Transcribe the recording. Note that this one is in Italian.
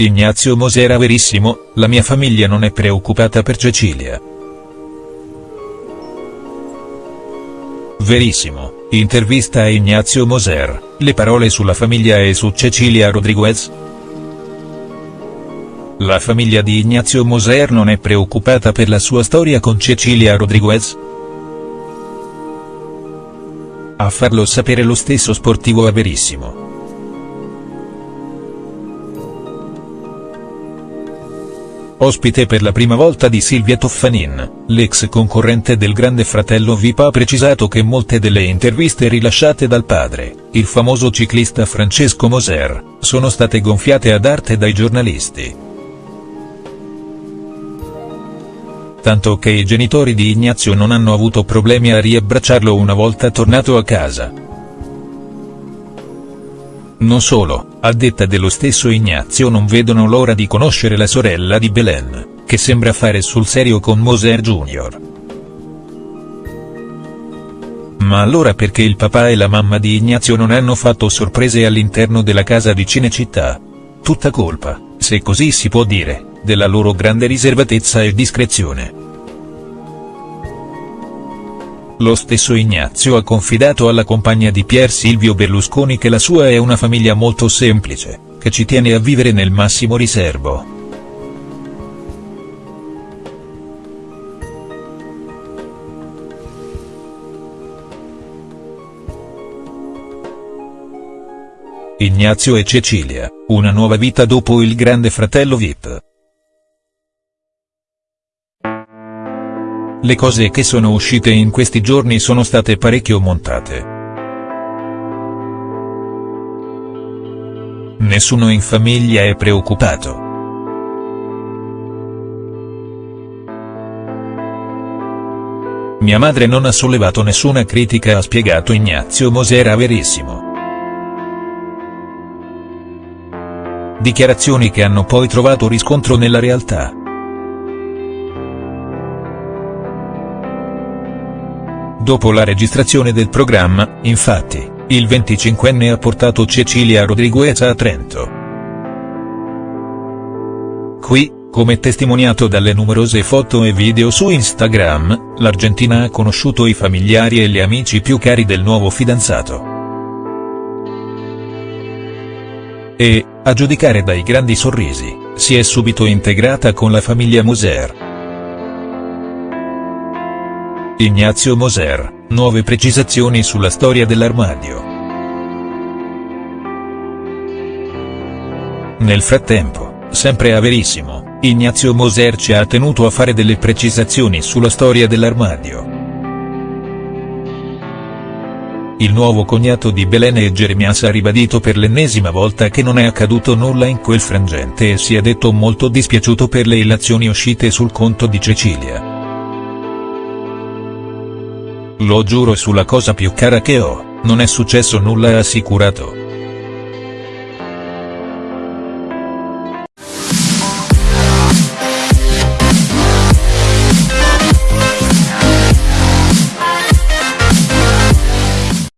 Ignazio Mosera Verissimo, la mia famiglia non è preoccupata per Cecilia. Verissimo, intervista a Ignazio Moser, le parole sulla famiglia e su Cecilia Rodriguez?. La famiglia di Ignazio Moser non è preoccupata per la sua storia con Cecilia Rodriguez?. A farlo sapere lo stesso sportivo a Verissimo. Ospite per la prima volta di Silvia Toffanin, l'ex concorrente del Grande Fratello VIP ha precisato che molte delle interviste rilasciate dal padre, il famoso ciclista Francesco Moser, sono state gonfiate ad arte dai giornalisti. Tanto che i genitori di Ignazio non hanno avuto problemi a riabbracciarlo una volta tornato a casa. Non solo, a detta dello stesso Ignazio non vedono l'ora di conoscere la sorella di Belen, che sembra fare sul serio con Moser Jr. Ma allora perché il papà e la mamma di Ignazio non hanno fatto sorprese all'interno della casa di Cinecittà? Tutta colpa, se così si può dire, della loro grande riservatezza e discrezione. Lo stesso Ignazio ha confidato alla compagna di Pier Silvio Berlusconi che la sua è una famiglia molto semplice, che ci tiene a vivere nel massimo riservo. Ignazio e Cecilia, una nuova vita dopo il grande fratello Vip. Le cose che sono uscite in questi giorni sono state parecchio montate. Nessuno in famiglia è preoccupato. Mia madre non ha sollevato nessuna critica ha spiegato Ignazio Mosera Verissimo. Dichiarazioni che hanno poi trovato riscontro nella realtà. Dopo la registrazione del programma, infatti, il 25enne ha portato Cecilia Rodriguez a Trento. Qui, come testimoniato dalle numerose foto e video su Instagram, l'Argentina ha conosciuto i familiari e gli amici più cari del nuovo fidanzato. E, a giudicare dai grandi sorrisi, si è subito integrata con la famiglia Moser. Ignazio Moser, nuove precisazioni sulla storia dell'armadio. Nel frattempo, sempre a Verissimo, Ignazio Moser ci ha tenuto a fare delle precisazioni sulla storia dell'armadio. Il nuovo cognato di Belen e Jeremias ha ribadito per l'ennesima volta che non è accaduto nulla in quel frangente e si è detto molto dispiaciuto per le illazioni uscite sul conto di Cecilia. Lo giuro sulla cosa più cara che ho, non è successo nulla ha assicurato.